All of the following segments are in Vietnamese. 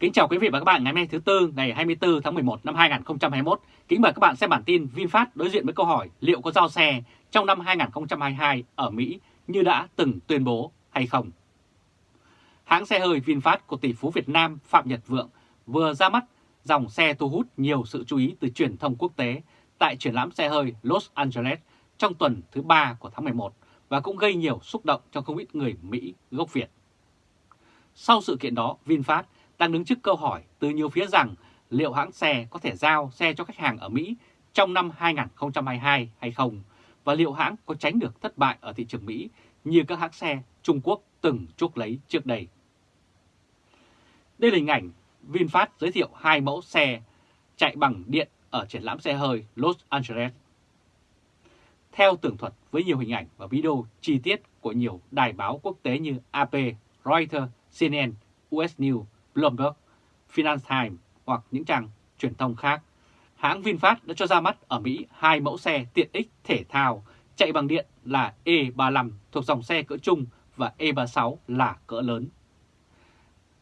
Kính chào quý vị và các bạn ngày hôm nay thứ Tư ngày 24 tháng 11 năm 2021. Kính mời các bạn xem bản tin VinFast đối diện với câu hỏi liệu có giao xe trong năm 2022 ở Mỹ như đã từng tuyên bố hay không. Hãng xe hơi VinFast của tỷ phú Việt Nam Phạm Nhật Vượng vừa ra mắt dòng xe thu hút nhiều sự chú ý từ truyền thông quốc tế tại triển lãm xe hơi Los Angeles trong tuần thứ 3 của tháng 11 và cũng gây nhiều xúc động cho không ít người Mỹ gốc Việt. Sau sự kiện đó, VinFast đang đứng trước câu hỏi từ nhiều phía rằng liệu hãng xe có thể giao xe cho khách hàng ở Mỹ trong năm 2022 hay không, và liệu hãng có tránh được thất bại ở thị trường Mỹ như các hãng xe Trung Quốc từng chuốc lấy trước đây. Đây là hình ảnh VinFast giới thiệu hai mẫu xe chạy bằng điện ở triển lãm xe hơi Los Angeles. Theo tường thuật với nhiều hình ảnh và video chi tiết của nhiều đài báo quốc tế như AP, Reuters, CNN, US News, Bloomberg, Finance Times hoặc những trang truyền thông khác, hãng VinFast đã cho ra mắt ở Mỹ hai mẫu xe tiện ích thể thao chạy bằng điện là E35 thuộc dòng xe cỡ trung và E36 là cỡ lớn.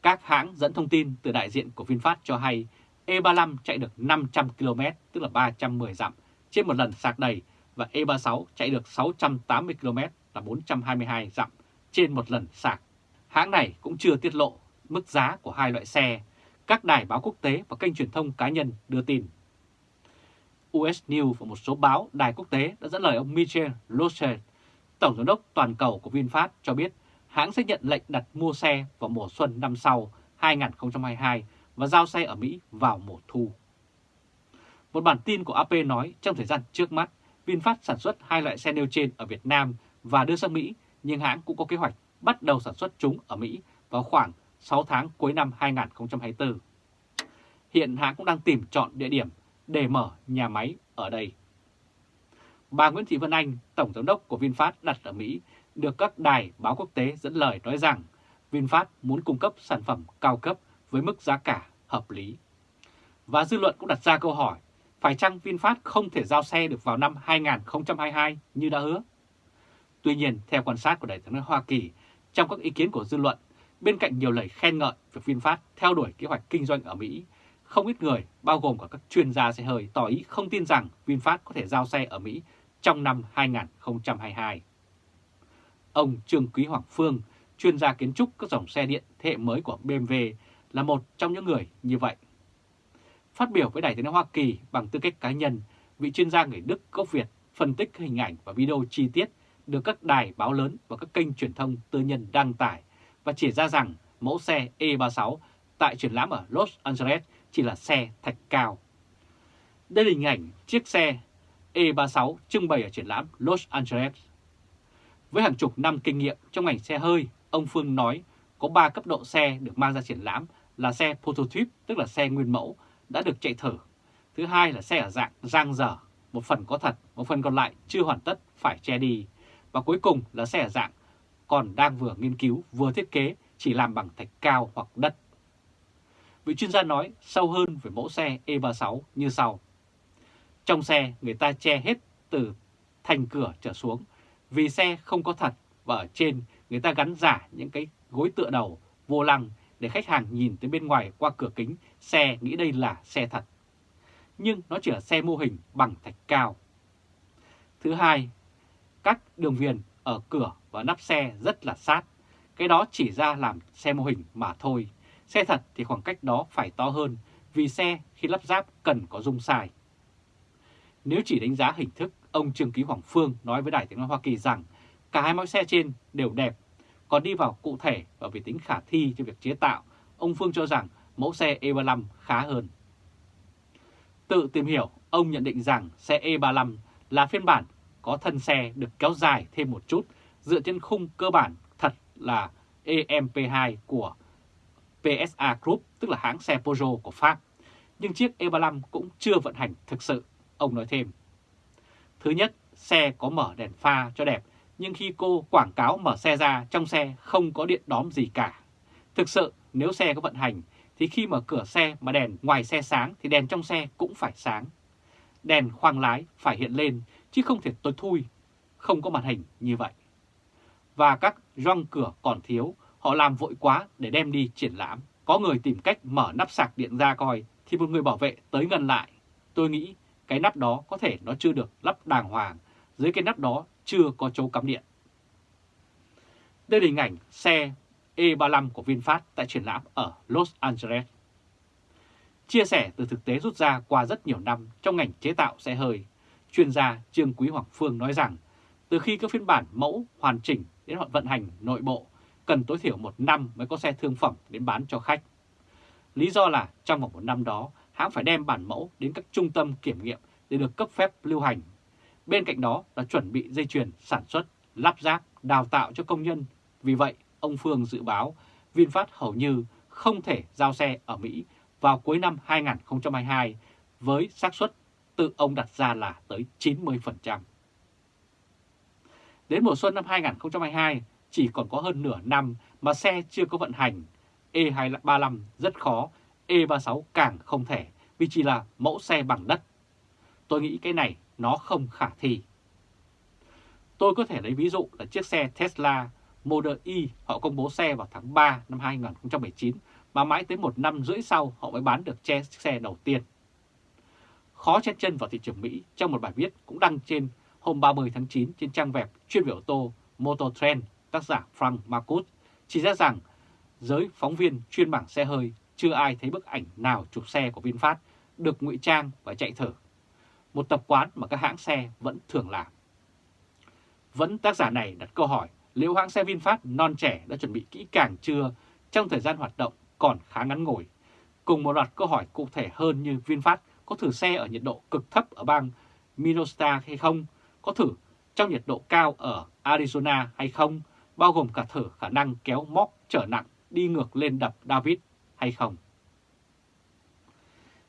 Các hãng dẫn thông tin từ đại diện của VinFast cho hay E35 chạy được 500 km tức là 310 dặm trên một lần sạc đầy và E36 chạy được 680 km là 422 dặm trên một lần sạc. Hãng này cũng chưa tiết lộ mức giá của hai loại xe, các đài báo quốc tế và kênh truyền thông cá nhân đưa tin. US News và một số báo đài quốc tế đã dẫn lời ông Michel Locher, Tổng giám đốc toàn cầu của VinFast cho biết hãng sẽ nhận lệnh đặt mua xe vào mùa xuân năm sau 2022 và giao xe ở Mỹ vào mùa thu. Một bản tin của AP nói trong thời gian trước mắt, VinFast sản xuất hai loại xe nêu trên ở Việt Nam và đưa sang Mỹ, nhưng hãng cũng có kế hoạch bắt đầu sản xuất chúng ở Mỹ vào khoảng 6 tháng cuối năm 2024. Hiện hãng cũng đang tìm chọn địa điểm để mở nhà máy ở đây. Bà Nguyễn Thị Vân Anh, Tổng Giám đốc của VinFast đặt ở Mỹ, được các đài báo quốc tế dẫn lời nói rằng VinFast muốn cung cấp sản phẩm cao cấp với mức giá cả hợp lý. Và dư luận cũng đặt ra câu hỏi, phải chăng VinFast không thể giao xe được vào năm 2022 như đã hứa? Tuy nhiên, theo quan sát của Đại tướng Hoa Kỳ, trong các ý kiến của dư luận, Bên cạnh nhiều lời khen ngợi việc VinFast theo đuổi kế hoạch kinh doanh ở Mỹ, không ít người, bao gồm cả các chuyên gia xe hơi, tỏ ý không tin rằng VinFast có thể giao xe ở Mỹ trong năm 2022. Ông Trương Quý Hoàng Phương, chuyên gia kiến trúc các dòng xe điện thế hệ mới của BMW, là một trong những người như vậy. Phát biểu với Đài tiếng nói Hoa Kỳ bằng tư cách cá nhân, vị chuyên gia người Đức gốc Việt phân tích hình ảnh và video chi tiết được các đài báo lớn và các kênh truyền thông tư nhân đăng tải và chỉ ra rằng mẫu xe E36 tại triển lãm ở Los Angeles chỉ là xe thạch cao. Đây là hình ảnh chiếc xe E36 trưng bày ở triển lãm Los Angeles. Với hàng chục năm kinh nghiệm trong ngành xe hơi, ông Phương nói có 3 cấp độ xe được mang ra triển lãm là xe prototype, tức là xe nguyên mẫu, đã được chạy thử. Thứ hai là xe ở dạng giang dở, một phần có thật, một phần còn lại chưa hoàn tất phải che đi. Và cuối cùng là xe ở dạng còn đang vừa nghiên cứu vừa thiết kế chỉ làm bằng thạch cao hoặc đất. Vị chuyên gia nói sâu hơn về mẫu xe E36 như sau. Trong xe người ta che hết từ thành cửa trở xuống vì xe không có thật và ở trên người ta gắn giả những cái gối tựa đầu vô lăng để khách hàng nhìn tới bên ngoài qua cửa kính xe nghĩ đây là xe thật. Nhưng nó chỉ là xe mô hình bằng thạch cao. Thứ hai, các đường viền ở cửa và nắp xe rất là sát. Cái đó chỉ ra làm xe mô hình mà thôi. Xe thật thì khoảng cách đó phải to hơn vì xe khi lắp ráp cần có dung sai. Nếu chỉ đánh giá hình thức, ông Trương Ký Hoàng Phương nói với Đài tiếng nói Hoa Kỳ rằng cả hai mẫu xe trên đều đẹp. Còn đi vào cụ thể và về tính khả thi cho việc chế tạo, ông Phương cho rằng mẫu xe E35 khá hơn. Tự tìm hiểu, ông nhận định rằng xe E35 là phiên bản có thân xe được kéo dài thêm một chút dựa trên khung cơ bản thật là EMP2 của PSA Group, tức là hãng xe Peugeot của Pháp. Nhưng chiếc E35 cũng chưa vận hành thực sự, ông nói thêm. Thứ nhất, xe có mở đèn pha cho đẹp, nhưng khi cô quảng cáo mở xe ra, trong xe không có điện đóm gì cả. Thực sự, nếu xe có vận hành, thì khi mở cửa xe mà đèn ngoài xe sáng thì đèn trong xe cũng phải sáng. Đèn khoang lái phải hiện lên, chứ không thể tối thui, không có màn hình như vậy và các răng cửa còn thiếu, họ làm vội quá để đem đi triển lãm, Có người tìm cách mở nắp sạc điện ra coi thì một người bảo vệ tới ngăn lại. Tôi nghĩ cái nắp đó có thể nó chưa được lắp đàng hoàng, dưới cái nắp đó chưa có chỗ cắm điện. Đây là hình ảnh xe E35 của VinFast tại triển lãm ở Los Angeles. Chia sẻ từ thực tế rút ra qua rất nhiều năm trong ngành chế tạo xe hơi, chuyên gia Trương Quý Hoàng Phương nói rằng từ khi các phiên bản mẫu hoàn chỉnh đến hoạt vận hành nội bộ, cần tối thiểu một năm mới có xe thương phẩm đến bán cho khách. Lý do là trong vòng một năm đó, hãng phải đem bản mẫu đến các trung tâm kiểm nghiệm để được cấp phép lưu hành. Bên cạnh đó là chuẩn bị dây chuyền sản xuất, lắp ráp, đào tạo cho công nhân. Vì vậy, ông Phương dự báo VinFast hầu như không thể giao xe ở Mỹ vào cuối năm 2022 với xác suất tự ông đặt ra là tới 90%. Đến mùa xuân năm 2022, chỉ còn có hơn nửa năm mà xe chưa có vận hành. E235 rất khó, E36 càng không thể vì chỉ là mẫu xe bằng đất. Tôi nghĩ cái này nó không khả thi. Tôi có thể lấy ví dụ là chiếc xe Tesla Model Y họ công bố xe vào tháng 3 năm 2019 mà mãi tới một năm rưỡi sau họ mới bán được chiếc xe đầu tiên. Khó chen chân vào thị trường Mỹ trong một bài viết cũng đăng trên hôm 30 tháng 9 trên trang web chuyên về ô tô Motor Trend, tác giả Frank Marcus, chỉ ra rằng giới phóng viên chuyên bảng xe hơi chưa ai thấy bức ảnh nào chụp xe của VinFast được ngụy trang và chạy thử. Một tập quán mà các hãng xe vẫn thường làm. Vẫn tác giả này đặt câu hỏi liệu hãng xe VinFast non trẻ đã chuẩn bị kỹ càng chưa trong thời gian hoạt động còn khá ngắn ngủi. Cùng một loạt câu hỏi cụ thể hơn như VinFast có thử xe ở nhiệt độ cực thấp ở bang Minnesota hay không, có thử trong nhiệt độ cao ở Arizona hay không, bao gồm cả thử khả năng kéo móc trở nặng đi ngược lên đập David hay không.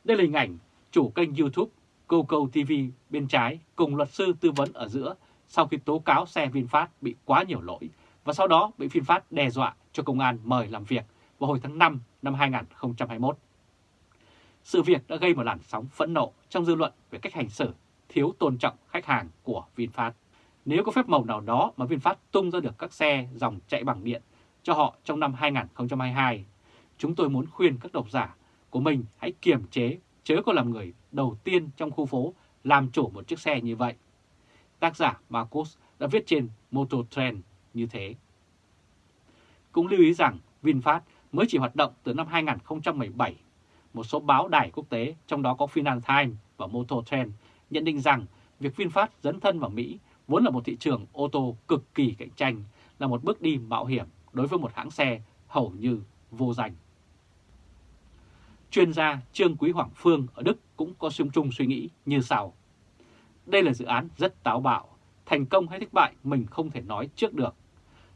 Đây là hình ảnh chủ kênh YouTube Coco TV bên trái cùng luật sư tư vấn ở giữa sau khi tố cáo xe VinFast bị quá nhiều lỗi và sau đó bị VinFast đe dọa cho công an mời làm việc vào hồi tháng 5 năm 2021. Sự việc đã gây một làn sóng phẫn nộ trong dư luận về cách hành xử thiếu tôn trọng khách hàng của VinFast. Nếu có phép màu nào đó mà VinFast tung ra được các xe dòng chạy bằng điện cho họ trong năm 2022, chúng tôi muốn khuyên các độc giả của mình hãy kiềm chế chớ có làm người đầu tiên trong khu phố làm chủ một chiếc xe như vậy. Tác giả Marcus đã viết trên Motor Trend như thế. Cũng lưu ý rằng VinFast mới chỉ hoạt động từ năm 2017. Một số báo đài quốc tế, trong đó có Financial Times và Motor Trend, nhận định rằng việc VinFast dấn thân vào Mỹ vốn là một thị trường ô tô cực kỳ cạnh tranh, là một bước đi mạo hiểm đối với một hãng xe hầu như vô danh. Chuyên gia Trương Quý Hoàng Phương ở Đức cũng có xung chung suy nghĩ như sau. Đây là dự án rất táo bạo, thành công hay thất bại mình không thể nói trước được.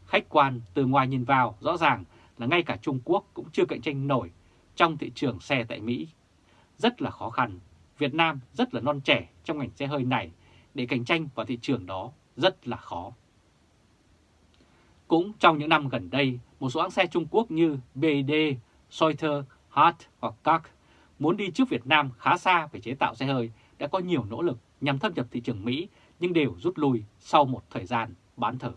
Khách quan từ ngoài nhìn vào rõ ràng là ngay cả Trung Quốc cũng chưa cạnh tranh nổi trong thị trường xe tại Mỹ. Rất là khó khăn, Việt Nam rất là non trẻ trong ngành xe hơi này để cạnh tranh vào thị trường đó rất là khó. Cũng trong những năm gần đây, một số hãng xe Trung Quốc như BD, Soiter, Hart hoặc CAC muốn đi trước Việt Nam khá xa về chế tạo xe hơi đã có nhiều nỗ lực nhằm thâm nhập thị trường Mỹ nhưng đều rút lui sau một thời gian bán thử.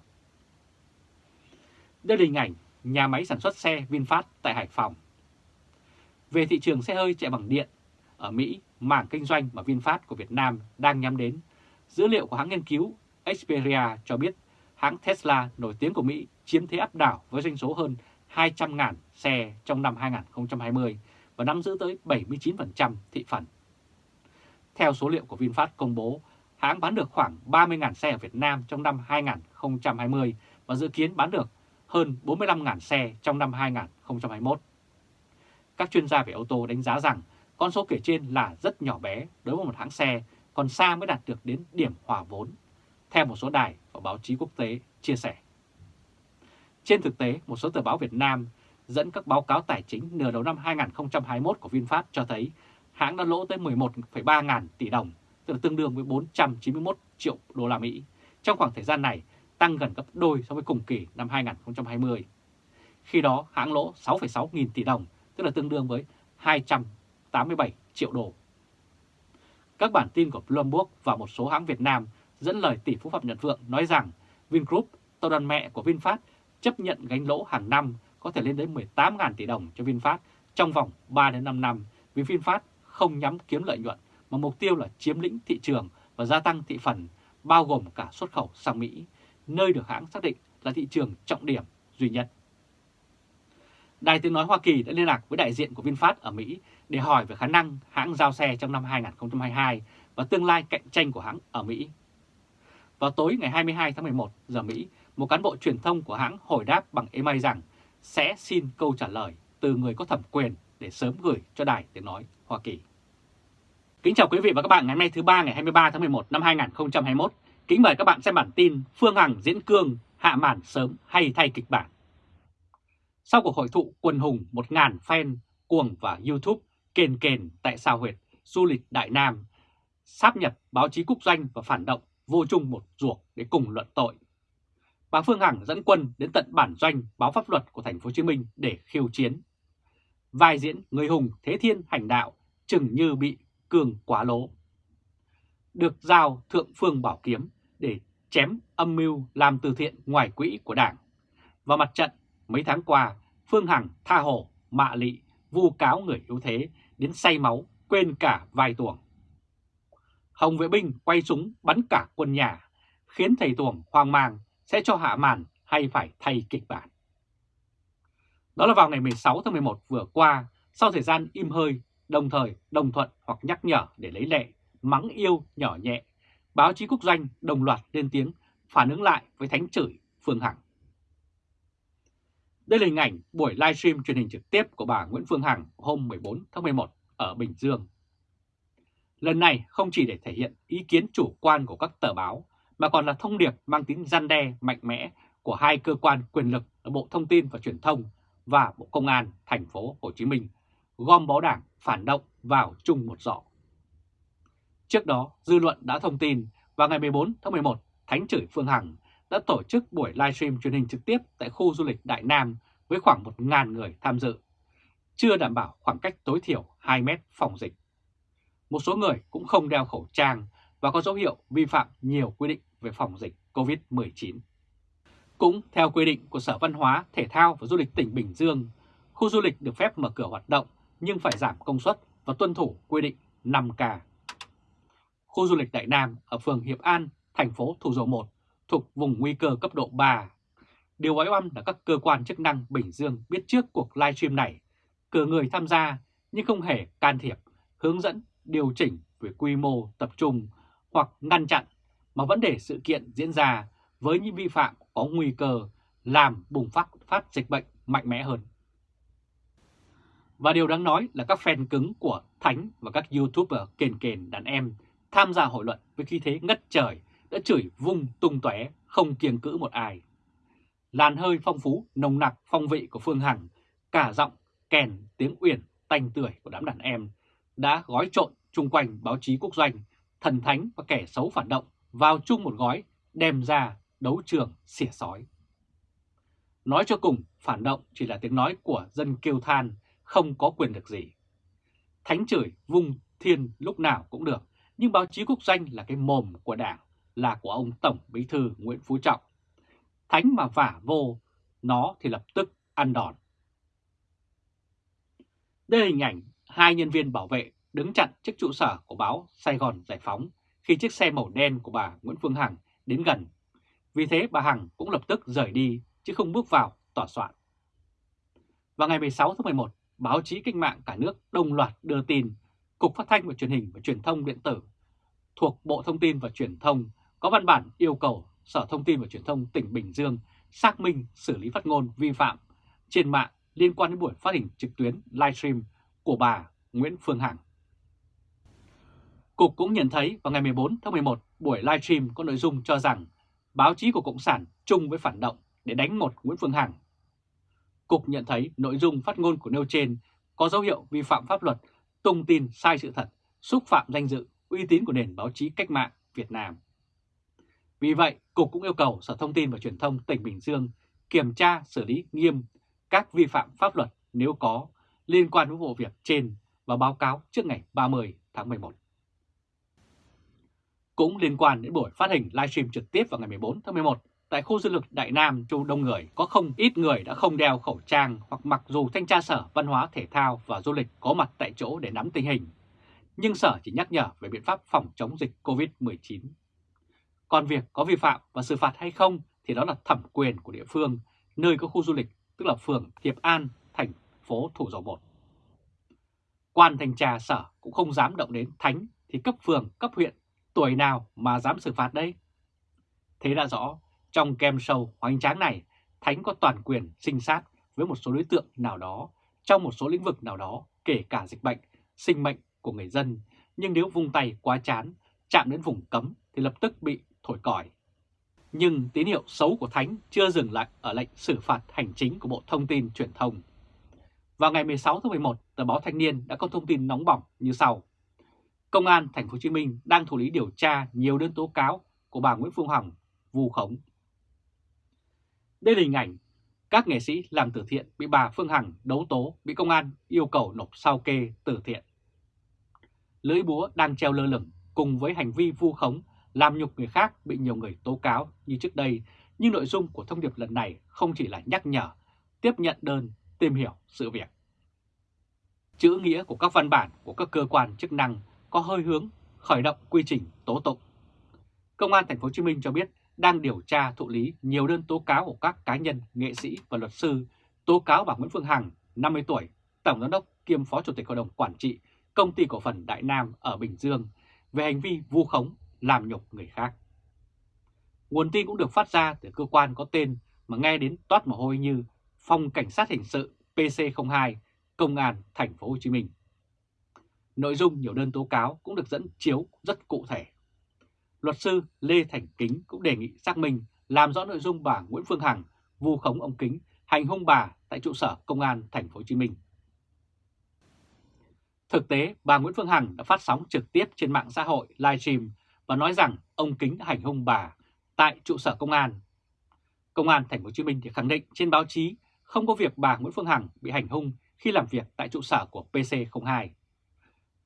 Đây là hình ảnh nhà máy sản xuất xe VinFast tại Hải Phòng. Về thị trường xe hơi chạy bằng điện, ở Mỹ, mảng kinh doanh mà VinFast của Việt Nam đang nhắm đến, dữ liệu của hãng nghiên cứu Xperia cho biết hãng Tesla nổi tiếng của Mỹ chiếm thế áp đảo với doanh số hơn 200.000 xe trong năm 2020 và nắm giữ tới 79% thị phần. Theo số liệu của VinFast công bố, hãng bán được khoảng 30.000 xe ở Việt Nam trong năm 2020 và dự kiến bán được hơn 45.000 xe trong năm 2021. Các chuyên gia về ô tô đánh giá rằng con số kể trên là rất nhỏ bé đối với một hãng xe, còn xa mới đạt được đến điểm hòa vốn, theo một số đài và báo chí quốc tế chia sẻ. Trên thực tế, một số tờ báo Việt Nam dẫn các báo cáo tài chính nửa đầu năm 2021 của VinFast cho thấy hãng đã lỗ tới 11,3 ngàn tỷ đồng, tức là tương đương với 491 triệu đô la Mỹ. Trong khoảng thời gian này, tăng gần gấp đôi so với cùng kỳ năm 2020. Khi đó, hãng lỗ 6,6 nghìn tỷ đồng, tức là tương đương với 287 triệu đô. Các bản tin của Bloomberg và một số hãng Việt Nam dẫn lời tỷ phú Phạm Nhật Vượng nói rằng Vingroup, tàu đoàn mẹ của VinFast, chấp nhận gánh lỗ hàng năm có thể lên đến 18.000 tỷ đồng cho VinFast trong vòng 3 đến 5 năm vì VinFast không nhắm kiếm lợi nhuận mà mục tiêu là chiếm lĩnh thị trường và gia tăng thị phần, bao gồm cả xuất khẩu sang Mỹ, nơi được hãng xác định là thị trường trọng điểm duy nhất. Đài tiếng nói Hoa Kỳ đã liên lạc với đại diện của VinFast ở Mỹ để hỏi về khả năng hãng giao xe trong năm 2022 và tương lai cạnh tranh của hãng ở Mỹ. Vào tối ngày 22 tháng 11 giờ Mỹ, một cán bộ truyền thông của hãng hồi đáp bằng email rằng sẽ xin câu trả lời từ người có thẩm quyền để sớm gửi cho Đài Tiếng Nói Hoa Kỳ. Kính chào quý vị và các bạn ngày hôm nay thứ ba ngày 23 tháng 11 năm 2021. Kính mời các bạn xem bản tin Phương Hằng diễn cương hạ màn sớm hay thay kịch bản. Sau cuộc hội thụ quần hùng 1.000 fan cuồng và YouTube kền kền tại sao huyệt du lịch Đại Nam, sáp nhập báo chí quốc doanh và phản động vô chung một ruột để cùng luận tội. Bà Phương Hằng dẫn quân đến tận bản doanh báo pháp luật của thành phố Hồ Chí Minh để khiêu chiến. Vai diễn người hùng thế thiên hành đạo chừng như bị cường quá lố. Được giao thượng phương bảo kiếm để chém âm mưu làm từ thiện ngoài quỹ của Đảng. Và mặt trận mấy tháng qua, Phương Hằng tha hồ, mạ lị, vu cáo người yếu thế, đến say máu, quên cả vai tuồng. Hồng vệ binh quay súng bắn cả quân nhà, khiến thầy tuồng hoang mang sẽ cho hạ màn hay phải thay kịch bản. Đó là vào ngày 16 tháng 11 vừa qua, sau thời gian im hơi, đồng thời đồng thuận hoặc nhắc nhở để lấy lệ, mắng yêu nhỏ nhẹ, báo chí quốc doanh đồng loạt lên tiếng phản ứng lại với thánh chửi Phương Hằng. Đây là hình ảnh buổi livestream truyền hình trực tiếp của bà Nguyễn Phương Hằng hôm 14 tháng 11 ở Bình Dương. Lần này không chỉ để thể hiện ý kiến chủ quan của các tờ báo, mà còn là thông điệp mang tính gian đe mạnh mẽ của hai cơ quan quyền lực là Bộ Thông tin và Truyền thông và Bộ Công an thành phố Hồ Chí Minh gom bó đảng phản động vào chung một giỏ. Trước đó, dư luận đã thông tin vào ngày 14 tháng 11, Thánh chửi Phương Hằng đã tổ chức buổi livestream truyền hình trực tiếp tại khu du lịch Đại Nam với khoảng 1.000 người tham dự, chưa đảm bảo khoảng cách tối thiểu 2 mét phòng dịch. Một số người cũng không đeo khẩu trang và có dấu hiệu vi phạm nhiều quy định về phòng dịch COVID-19. Cũng theo quy định của Sở Văn hóa, Thể thao và Du lịch tỉnh Bình Dương, khu du lịch được phép mở cửa hoạt động nhưng phải giảm công suất và tuân thủ quy định 5K. Khu du lịch Đại Nam ở phường Hiệp An, thành phố Thủ Dầu Một thuộc vùng nguy cơ cấp độ 3. Điều quái oăm là các cơ quan chức năng Bình Dương biết trước cuộc livestream này, cử người tham gia nhưng không hề can thiệp, hướng dẫn, điều chỉnh về quy mô tập trung hoặc ngăn chặn mà vẫn để sự kiện diễn ra với những vi phạm có nguy cơ làm bùng phát phát dịch bệnh mạnh mẽ hơn. Và điều đáng nói là các fan cứng của Thánh và các YouTuber kền kền đàn em tham gia hội luận với khí thế ngất trời đã chửi vung tung tóe không kiêng cữ một ai. Làn hơi phong phú, nồng nặc phong vị của Phương Hằng, cả giọng, kèn, tiếng uyển, tanh tưởi của đám đàn em đã gói trộn chung quanh báo chí quốc doanh, thần thánh và kẻ xấu phản động vào chung một gói đem ra đấu trường xỉa sói. Nói cho cùng, phản động chỉ là tiếng nói của dân kêu than, không có quyền được gì. Thánh chửi vung thiên lúc nào cũng được, nhưng báo chí quốc doanh là cái mồm của đảng, là của ông Tổng Bí Thư Nguyễn Phú Trọng. Thánh mà vả vô, nó thì lập tức ăn đòn. Đây là hình ảnh hai nhân viên bảo vệ đứng chặn trước trụ sở của báo Sài Gòn Giải Phóng khi chiếc xe màu đen của bà Nguyễn Phương Hằng đến gần. Vì thế bà Hằng cũng lập tức rời đi chứ không bước vào tòa soạn. Vào ngày 16 tháng 11, báo chí cách mạng cả nước đồng loạt đưa tin Cục Phát thanh và Truyền hình và Truyền thông Điện tử thuộc Bộ Thông tin và Truyền thông có văn bản yêu cầu Sở Thông tin và Truyền thông tỉnh Bình Dương xác minh xử lý phát ngôn vi phạm trên mạng liên quan đến buổi phát hình trực tuyến livestream của bà Nguyễn Phương Hằng. Cục cũng nhận thấy vào ngày 14 tháng 11, buổi livestream có nội dung cho rằng báo chí của Cộng sản chung với phản động để đánh một Nguyễn Phương Hằng. Cục nhận thấy nội dung phát ngôn của nêu trên có dấu hiệu vi phạm pháp luật, tung tin sai sự thật, xúc phạm danh dự, uy tín của nền báo chí cách mạng Việt Nam. Vì vậy, Cục cũng yêu cầu Sở Thông tin và Truyền thông tỉnh Bình Dương kiểm tra xử lý nghiêm các vi phạm pháp luật nếu có liên quan đến vụ việc trên và báo cáo trước ngày 30 tháng 11. Cũng liên quan đến buổi phát hình livestream trực tiếp vào ngày 14 tháng 11 tại khu du lịch Đại Nam Châu Đông Người có không ít người đã không đeo khẩu trang hoặc mặc dù thanh tra sở văn hóa thể thao và du lịch có mặt tại chỗ để nắm tình hình. Nhưng sở chỉ nhắc nhở về biện pháp phòng chống dịch COVID-19. Còn việc có vi phạm và xử phạt hay không thì đó là thẩm quyền của địa phương, nơi có khu du lịch, tức là phường Hiệp An, thành phố Thủ Dầu Một. Quan thanh tra sở cũng không dám động đến thánh thì cấp phường, cấp huyện, tuổi nào mà dám xử phạt đây? Thế đã rõ, trong kem show hoành tráng này, Thánh có toàn quyền sinh sát với một số đối tượng nào đó, trong một số lĩnh vực nào đó, kể cả dịch bệnh, sinh mệnh của người dân. Nhưng nếu vung tay quá chán, chạm đến vùng cấm thì lập tức bị thổi còi. Nhưng tín hiệu xấu của Thánh chưa dừng lại ở lệnh xử phạt hành chính của Bộ Thông tin Truyền thông. Vào ngày 16 tháng 11, tờ báo Thanh niên đã có thông tin nóng bỏng như sau. Công an thành phố Hồ Chí Minh đang thụ lý điều tra nhiều đơn tố cáo của bà Nguyễn Phương Hằng vu khống. Đây là hình ảnh các nghệ sĩ làm từ thiện bị bà Phương Hằng đấu tố bị công an yêu cầu nộp sao kê từ thiện. Lưỡi búa đang treo lơ lửng cùng với hành vi vu khống làm nhục người khác bị nhiều người tố cáo như trước đây, nhưng nội dung của thông điệp lần này không chỉ là nhắc nhở, tiếp nhận đơn, tìm hiểu sự việc. Chữ nghĩa của các văn bản của các cơ quan chức năng có hơi hướng khởi động quy trình tố tụng. Công an thành phố Hồ Chí Minh cho biết đang điều tra thụ lý nhiều đơn tố cáo của các cá nhân, nghệ sĩ và luật sư tố cáo bà Nguyễn Phương Hằng, 50 tuổi, Tổng Giám đốc kiêm Phó Chủ tịch Hội đồng Quản trị Công ty Cổ phần Đại Nam ở Bình Dương về hành vi vu khống, làm nhục người khác. Nguồn tin cũng được phát ra từ cơ quan có tên mà nghe đến toát mồ hôi như Phòng Cảnh sát Hình sự PC02, Công an Thành phố Hồ Chí Minh. Nội dung nhiều đơn tố cáo cũng được dẫn chiếu rất cụ thể. Luật sư Lê Thành Kính cũng đề nghị xác minh làm rõ nội dung bà Nguyễn Phương Hằng vu khống ông Kính hành hung bà tại trụ sở Công an Thành phố Hồ Chí Minh. Thực tế, bà Nguyễn Phương Hằng đã phát sóng trực tiếp trên mạng xã hội livestream và nói rằng ông Kính hành hung bà tại trụ sở công an. Công an Thành phố Hồ Chí Minh thì khẳng định trên báo chí không có việc bà Nguyễn Phương Hằng bị hành hung khi làm việc tại trụ sở của PC02.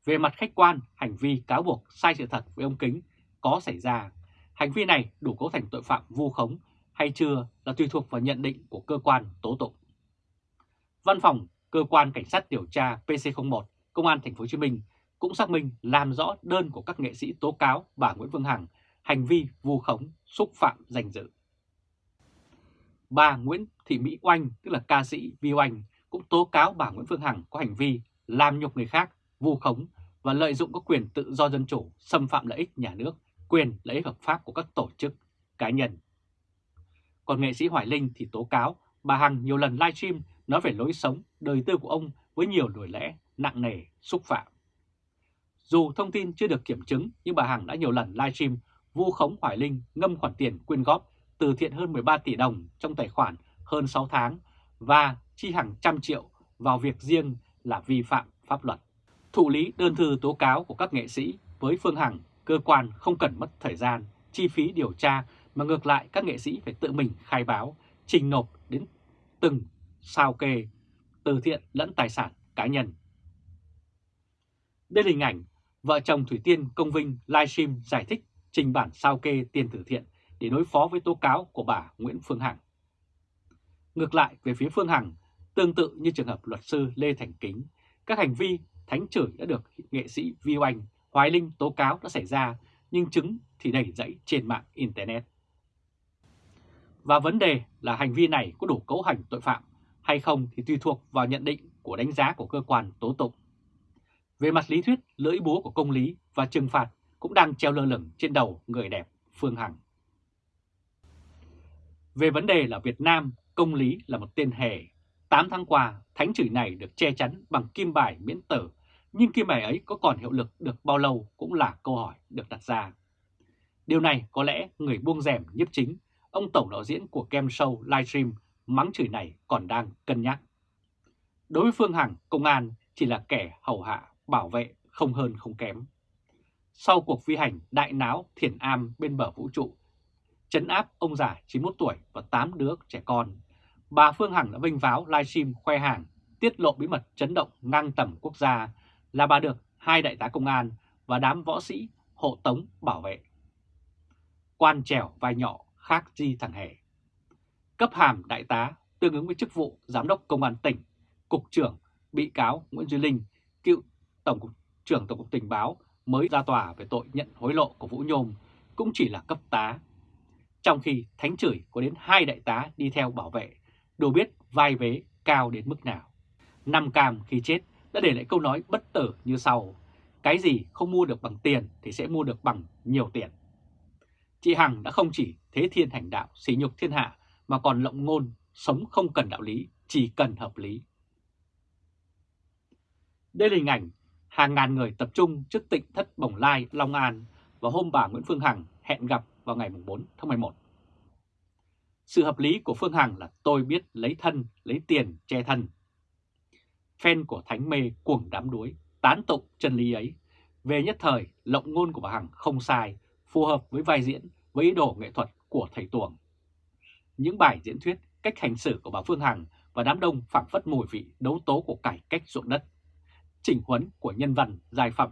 Về mặt khách quan, hành vi cáo buộc sai sự thật với ông Kính có xảy ra, hành vi này đủ cấu thành tội phạm vu khống hay chưa là tùy thuộc vào nhận định của cơ quan tố tụng. Văn phòng cơ quan cảnh sát điều tra PC01 Công an thành phố Hồ Chí Minh cũng xác minh làm rõ đơn của các nghệ sĩ tố cáo bà Nguyễn Phương Hằng hành vi vu khống, xúc phạm danh dự. Bà Nguyễn Thị Mỹ Oanh, tức là ca sĩ Vi Oanh, cũng tố cáo bà Nguyễn Phương Hằng có hành vi làm nhục người khác, vu khống và lợi dụng các quyền tự do dân chủ, xâm phạm lợi ích nhà nước, quyền lợi ích hợp pháp của các tổ chức, cá nhân. Còn nghệ sĩ Hoài Linh thì tố cáo bà Hằng nhiều lần livestream nói về lối sống, đời tư của ông với nhiều lời lẽ nặng nề, xúc phạm. Dù thông tin chưa được kiểm chứng nhưng bà Hằng đã nhiều lần livestream vu khống Hoài Linh ngâm khoản tiền quyên góp từ thiện hơn 13 tỷ đồng trong tài khoản hơn 6 tháng và chi hàng trăm triệu vào việc riêng là vi phạm pháp luật. Thụ lý đơn thư tố cáo của các nghệ sĩ với Phương Hằng, cơ quan không cần mất thời gian, chi phí điều tra mà ngược lại các nghệ sĩ phải tự mình khai báo, trình nộp đến từng sao kê, từ thiện lẫn tài sản cá nhân. Đây là hình ảnh vợ chồng Thủy Tiên Công Vinh livestream giải thích trình bản sao kê tiền từ thiện để đối phó với tố cáo của bà Nguyễn Phương Hằng. Ngược lại về phía Phương Hằng, tương tự như trường hợp luật sư Lê Thành Kính, các hành vi thánh chửi đã được nghệ sĩ Vi Oanh, Hoài Linh tố cáo đã xảy ra, nhưng chứng thì đầy dẫy trên mạng Internet. Và vấn đề là hành vi này có đủ cấu hành tội phạm hay không thì tùy thuộc vào nhận định của đánh giá của cơ quan tố tụng. Về mặt lý thuyết, lưỡi búa của công lý và trừng phạt cũng đang treo lơ lửng trên đầu người đẹp Phương Hằng. Về vấn đề là Việt Nam, công lý là một tên hề. 8 tháng qua, thánh chửi này được che chắn bằng kim bài miễn tử, nhưng kim bài ấy có còn hiệu lực được bao lâu cũng là câu hỏi được đặt ra. Điều này có lẽ người buông rèm nhiếp chính, ông tổng đạo diễn của game show livestream mắng chửi này còn đang cân nhắc. Đối với Phương Hằng, công an chỉ là kẻ hầu hạ, bảo vệ không hơn không kém. Sau cuộc phi hành đại náo thiền am bên bờ vũ trụ, chấn áp ông già 91 tuổi và 8 đứa trẻ con, bà Phương Hằng đã vinh váo livestream khoe hàng, tiết lộ bí mật chấn động ngang tầm quốc gia là bà được hai đại tá công an và đám võ sĩ hộ tống bảo vệ. Quan trèo vai nhỏ khác gì thằng hề. Cấp hàm đại tá tương ứng với chức vụ Giám đốc Công an tỉnh, Cục trưởng bị cáo Nguyễn Duy Linh, cựu Tổng cục trưởng Tổng cục Tình báo mới ra tòa về tội nhận hối lộ của Vũ Nhôm cũng chỉ là cấp tá. Trong khi thánh chửi có đến hai đại tá đi theo bảo vệ, đủ biết vai vế cao đến mức nào. Năm cam khi chết đã để lại câu nói bất tử như sau. Cái gì không mua được bằng tiền thì sẽ mua được bằng nhiều tiền. Chị Hằng đã không chỉ thế thiên hành đạo, xỉ nhục thiên hạ mà còn lộng ngôn, sống không cần đạo lý, chỉ cần hợp lý. Đây là hình ảnh hàng ngàn người tập trung trước tịnh thất Bồng Lai, Long An và hôm bà Nguyễn Phương Hằng hẹn gặp vào ngày 4 tháng 11. Sự hợp lý của Phương Hằng là tôi biết lấy thân, lấy tiền, che thân. Fan của Thánh Mê cuồng đám đuối, tán tụng chân lý ấy. Về nhất thời, lộng ngôn của bà Hằng không sai, phù hợp với vai diễn, với ý đồ nghệ thuật của thầy Tuồng. Những bài diễn thuyết, cách hành xử của bà Phương Hằng và đám đông phảng phất mùi vị đấu tố của cải cách ruộng đất, chỉnh huấn của nhân vật, dài phẩm.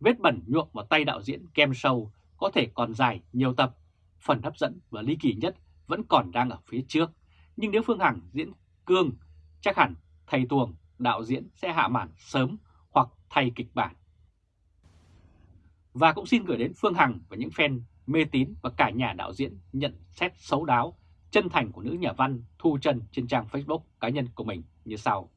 Vết bẩn nhuộm vào tay đạo diễn kem sâu có thể còn dài nhiều tập, phần hấp dẫn và ly kỳ nhất vẫn còn đang ở phía trước. Nhưng nếu Phương Hằng diễn cương, chắc hẳn thầy Tuồng, đạo diễn sẽ hạ màn sớm hoặc thay kịch bản. Và cũng xin gửi đến Phương Hằng và những fan mê tín và cả nhà đạo diễn nhận xét xấu đáo, chân thành của nữ nhà văn Thu Trân trên trang Facebook cá nhân của mình như sau.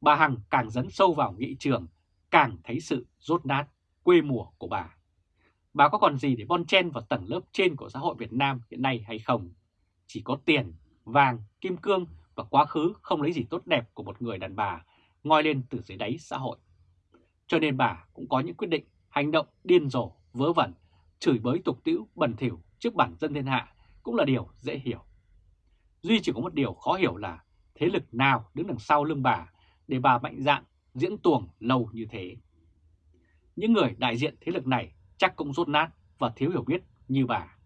Bà Hằng càng dẫn sâu vào nghị trường, càng thấy sự rốt nát, quê mùa của bà. Bà có còn gì để bon chen vào tầng lớp trên của xã hội Việt Nam hiện nay hay không? Chỉ có tiền, vàng, kim cương và quá khứ không lấy gì tốt đẹp của một người đàn bà ngoi lên từ dưới đáy xã hội. Cho nên bà cũng có những quyết định, hành động điên rồ, vớ vẩn, chửi bới tục tĩu, bẩn thỉu trước bản dân thiên hạ cũng là điều dễ hiểu. Duy chỉ có một điều khó hiểu là thế lực nào đứng đằng sau lưng bà để bà mạnh dạn diễn tuồng lâu như thế. Những người đại diện thế lực này chắc cũng rốt nát và thiếu hiểu biết như bà.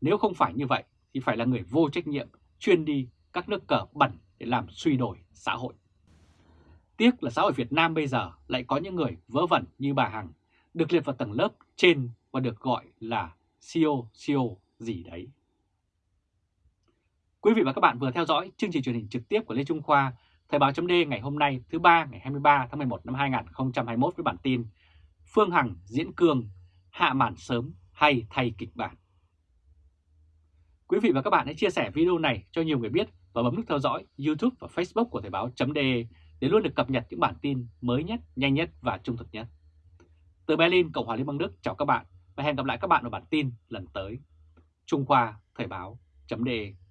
Nếu không phải như vậy thì phải là người vô trách nhiệm chuyên đi các nước cờ bẩn để làm suy đổi xã hội. Tiếc là xã hội Việt Nam bây giờ lại có những người vớ vẩn như bà Hằng được liệt vào tầng lớp trên và được gọi là CEO, CEO gì đấy. Quý vị và các bạn vừa theo dõi chương trình truyền hình trực tiếp của Lê Trung Khoa, Thời báo chấm ngày hôm nay thứ ba ngày 23 tháng 11 năm 2021 với bản tin Phương Hằng diễn cương, hạ màn sớm hay thay kịch bản. Quý vị và các bạn hãy chia sẻ video này cho nhiều người biết và bấm nút theo dõi YouTube và Facebook của Thời báo.de để luôn được cập nhật những bản tin mới nhất, nhanh nhất và trung thực nhất. Từ Berlin, Cộng hòa Liên bang Đức chào các bạn và hẹn gặp lại các bạn ở bản tin lần tới. Trung Khoa Thời báo.de